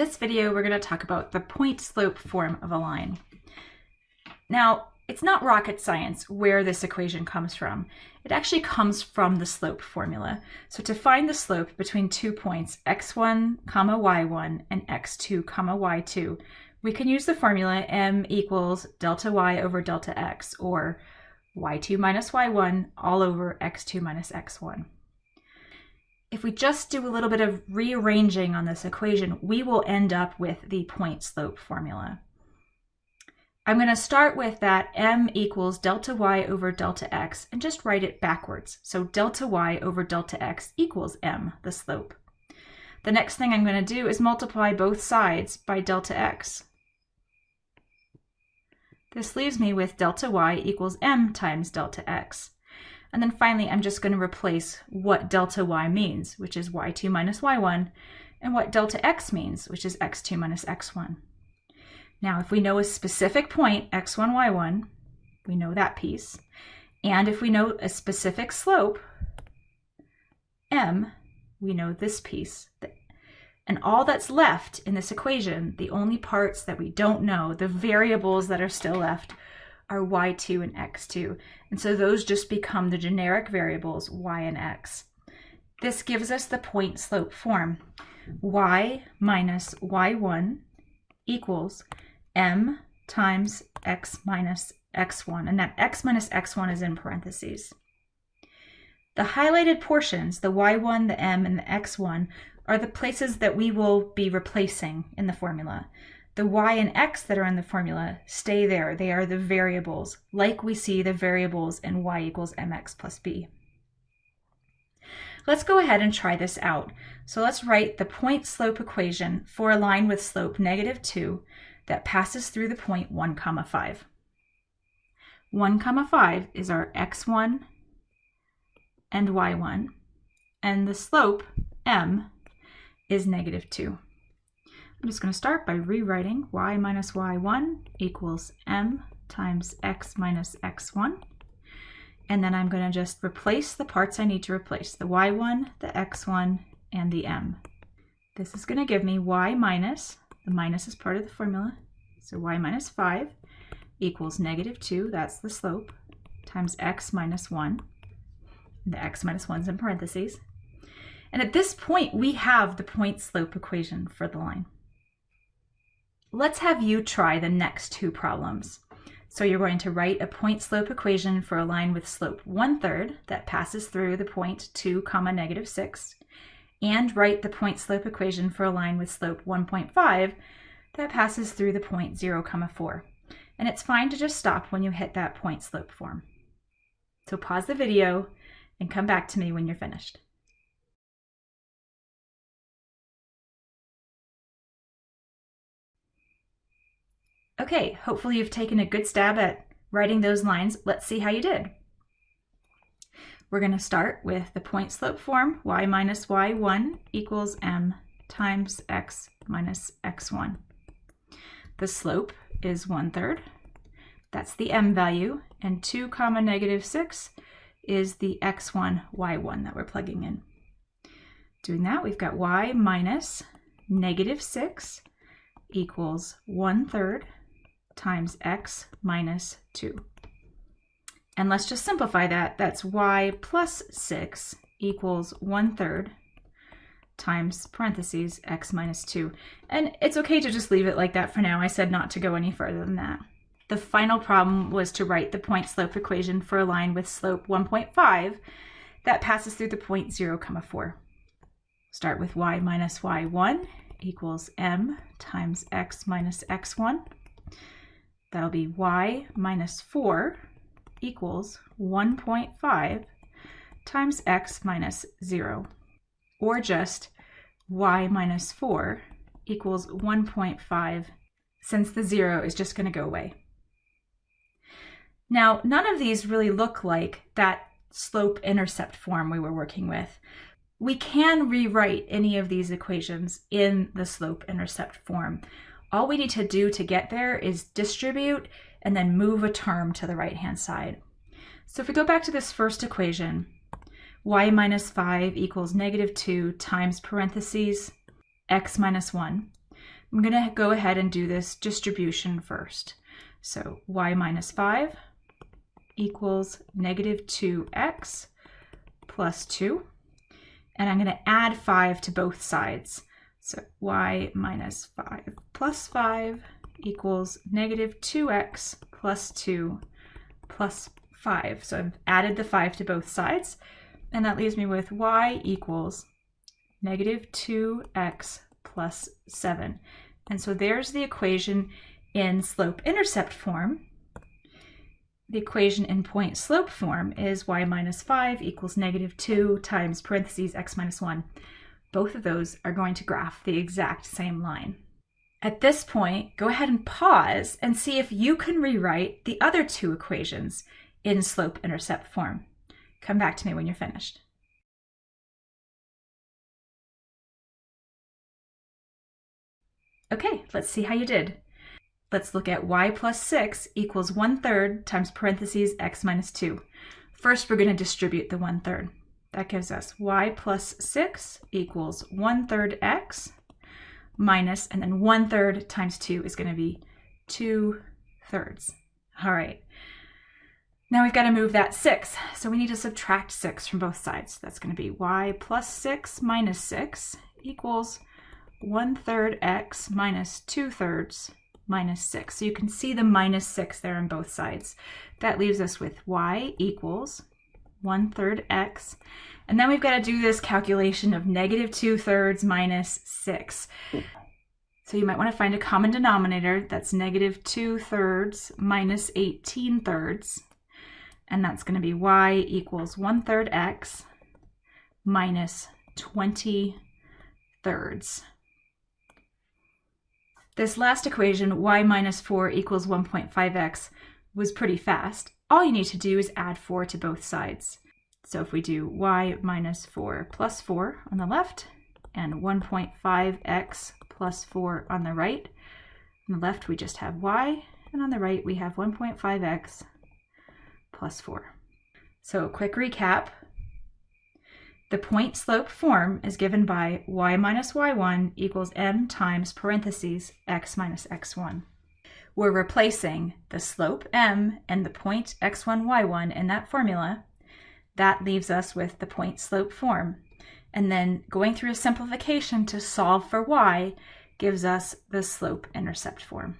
this video, we're going to talk about the point slope form of a line. Now, it's not rocket science where this equation comes from. It actually comes from the slope formula. So to find the slope between two points, x1, comma y1 and x2, comma y2, we can use the formula m equals delta y over delta x, or y2 minus y1 all over x2 minus x1 if we just do a little bit of rearranging on this equation, we will end up with the point slope formula. I'm going to start with that m equals delta y over delta x and just write it backwards. So delta y over delta x equals m, the slope. The next thing I'm going to do is multiply both sides by delta x. This leaves me with delta y equals m times delta x. And then finally, I'm just going to replace what delta y means, which is y2 minus y1, and what delta x means, which is x2 minus x1. Now, if we know a specific point, x1, y1, we know that piece. And if we know a specific slope, m, we know this piece. And all that's left in this equation, the only parts that we don't know, the variables that are still left, are y2 and x2. And so those just become the generic variables y and x. This gives us the point slope form. y minus y1 equals m times x minus x1. And that x minus x1 is in parentheses. The highlighted portions, the y1, the m, and the x1, are the places that we will be replacing in the formula. The y and x that are in the formula stay there. They are the variables, like we see the variables in y equals mx plus b. Let's go ahead and try this out. So let's write the point slope equation for a line with slope negative 2 that passes through the point 1 comma 5. 1 comma 5 is our x1 and y1, and the slope, m, is negative 2. I'm just going to start by rewriting y minus y1 equals m times x minus x1. And then I'm going to just replace the parts I need to replace, the y1, the x1, and the m. This is going to give me y minus, the minus is part of the formula, so y minus 5 equals negative 2, that's the slope, times x minus 1. The x minus 1 is in parentheses. And at this point, we have the point slope equation for the line. Let's have you try the next two problems. So you're going to write a point slope equation for a line with slope one third that passes through the point 2 comma negative 6 and write the point slope equation for a line with slope 1.5 that passes through the point 0 comma 4. And it's fine to just stop when you hit that point slope form. So pause the video and come back to me when you're finished. Okay, hopefully you've taken a good stab at writing those lines. Let's see how you did. We're going to start with the point slope form, y minus y1 equals m times x minus x1. The slope is 1 third. That's the m value. And 2 comma negative 6 is the x1, y1 that we're plugging in. Doing that, we've got y minus negative 6 equals 1 third times x minus 2. And let's just simplify that. That's y plus 6 equals 1 third times parentheses x minus 2. And it's okay to just leave it like that for now. I said not to go any further than that. The final problem was to write the point slope equation for a line with slope 1.5 that passes through the point 0, comma 4. Start with y minus y1 equals m times x minus x1. That'll be y minus 4 equals 1.5 times x minus 0, or just y minus 4 equals 1.5 since the 0 is just going to go away. Now, none of these really look like that slope-intercept form we were working with. We can rewrite any of these equations in the slope-intercept form. All we need to do to get there is distribute and then move a term to the right-hand side. So if we go back to this first equation, y minus 5 equals negative 2 times parentheses x minus 1. I'm going to go ahead and do this distribution first. So y minus 5 equals negative 2x plus 2. And I'm going to add 5 to both sides. So y minus 5 plus 5 equals negative 2x plus 2 plus 5. So I've added the 5 to both sides. And that leaves me with y equals negative 2x plus 7. And so there's the equation in slope-intercept form. The equation in point-slope form is y minus 5 equals negative 2 times parentheses x minus 1. Both of those are going to graph the exact same line. At this point, go ahead and pause and see if you can rewrite the other two equations in slope-intercept form. Come back to me when you're finished. Okay, let's see how you did. Let's look at y plus 6 equals 1 third times parentheses x minus 2. First, we're going to distribute the 1 third. That gives us y plus 6 equals 1 third x minus, and then 1 third times 2 is going to be 2 thirds. All right. Now we've got to move that 6. So we need to subtract 6 from both sides. That's going to be y plus 6 minus 6 equals 1 third x minus 2 thirds minus 6. So you can see the minus 6 there on both sides. That leaves us with y equals 1 third x. And then we've got to do this calculation of negative 2 thirds minus 6. So you might want to find a common denominator that's negative 2 thirds minus 18 thirds. And that's going to be y equals 1 third x minus 20 thirds. This last equation, y minus 4 equals 1.5x, was pretty fast. All you need to do is add 4 to both sides. So if we do y minus 4 plus 4 on the left, and 1.5x plus 4 on the right, on the left we just have y, and on the right we have 1.5x plus 4. So a quick recap, the point slope form is given by y minus y1 equals m times parentheses x minus x1. We're replacing the slope m and the point x1, y1 in that formula. That leaves us with the point slope form. And then going through a simplification to solve for y gives us the slope intercept form.